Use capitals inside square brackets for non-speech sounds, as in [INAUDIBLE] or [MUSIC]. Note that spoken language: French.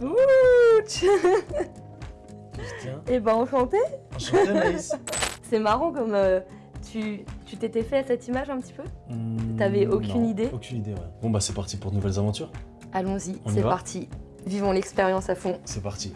coach Tiens, Eh ben enchanté. [LAUGHS] C'est marrant comme euh, tu tu t'étais fait à cette image un petit peu? Hmm, T'avais aucune idée? Aucune idée, ouais. Bon bah c'est parti pour de nouvelles aventures. Allons-y, c'est parti. Vivons l'expérience à fond. C'est parti.